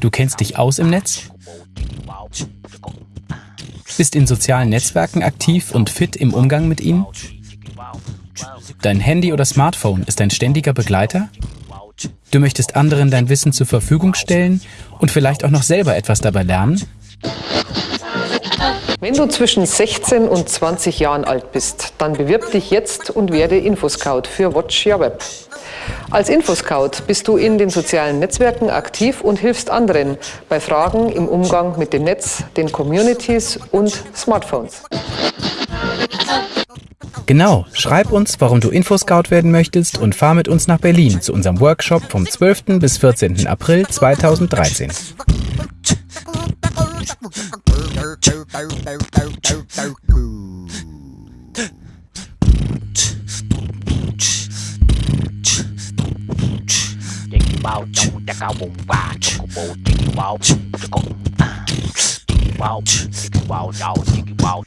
Du kennst dich aus im Netz? Bist in sozialen Netzwerken aktiv und fit im Umgang mit ihnen? Dein Handy oder Smartphone ist ein ständiger Begleiter? Du möchtest anderen dein Wissen zur Verfügung stellen und vielleicht auch noch selber etwas dabei lernen? Wenn du zwischen 16 und 20 Jahren alt bist, dann bewirb dich jetzt und werde Infoscout für Watch Your Web. Als Infoscout bist du in den sozialen Netzwerken aktiv und hilfst anderen bei Fragen im Umgang mit dem Netz, den Communities und Smartphones. Genau, schreib uns, warum du Infoscout werden möchtest und fahr mit uns nach Berlin zu unserem Workshop vom 12. bis 14. April 2013. bao wow, ta cao wow, và trong bộ chỉ bao cho con bao chỉ bao đầu chỉ bao